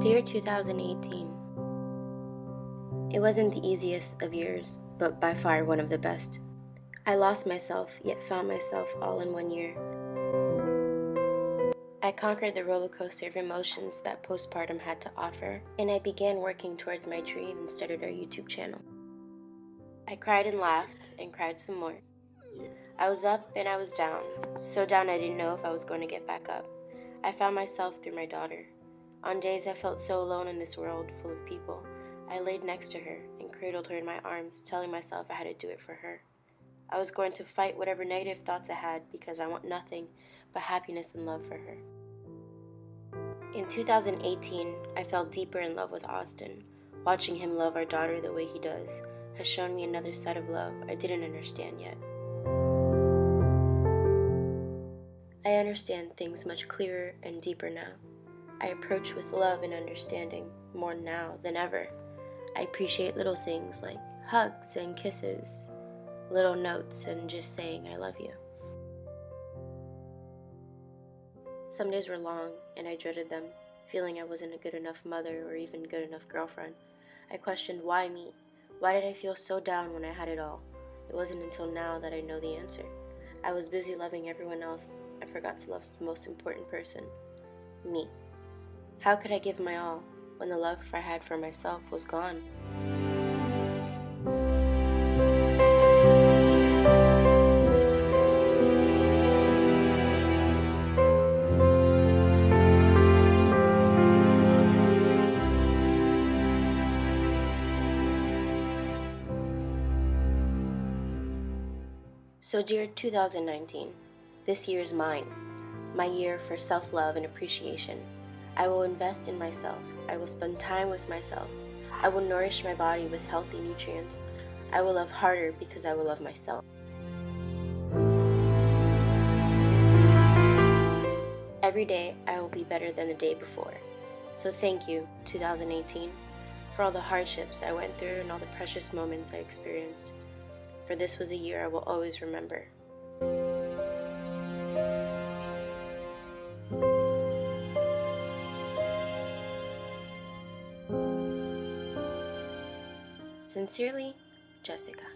Dear 2018, It wasn't the easiest of years, but by far one of the best. I lost myself, yet found myself all in one year. I conquered the roller coaster of emotions that postpartum had to offer, and I began working towards my dream and started our YouTube channel. I cried and laughed, and cried some more. I was up and I was down, so down I didn't know if I was going to get back up. I found myself through my daughter. On days I felt so alone in this world full of people, I laid next to her and cradled her in my arms, telling myself I had to do it for her. I was going to fight whatever negative thoughts I had because I want nothing but happiness and love for her. In 2018, I fell deeper in love with Austin. Watching him love our daughter the way he does has shown me another side of love I didn't understand yet. I understand things much clearer and deeper now. I approach with love and understanding more now than ever. I appreciate little things like hugs and kisses, little notes, and just saying I love you. Some days were long, and I dreaded them, feeling I wasn't a good enough mother or even good enough girlfriend. I questioned why me? Why did I feel so down when I had it all? It wasn't until now that I know the answer. I was busy loving everyone else. I forgot to love the most important person me. How could I give my all when the love I had for myself was gone? So, dear 2019, this year is mine, my year for self love and appreciation. I will invest in myself. I will spend time with myself. I will nourish my body with healthy nutrients. I will love harder because I will love myself. Every day, I will be better than the day before. So thank you, 2018, for all the hardships I went through and all the precious moments I experienced. For this was a year I will always remember. Sincerely, Jessica.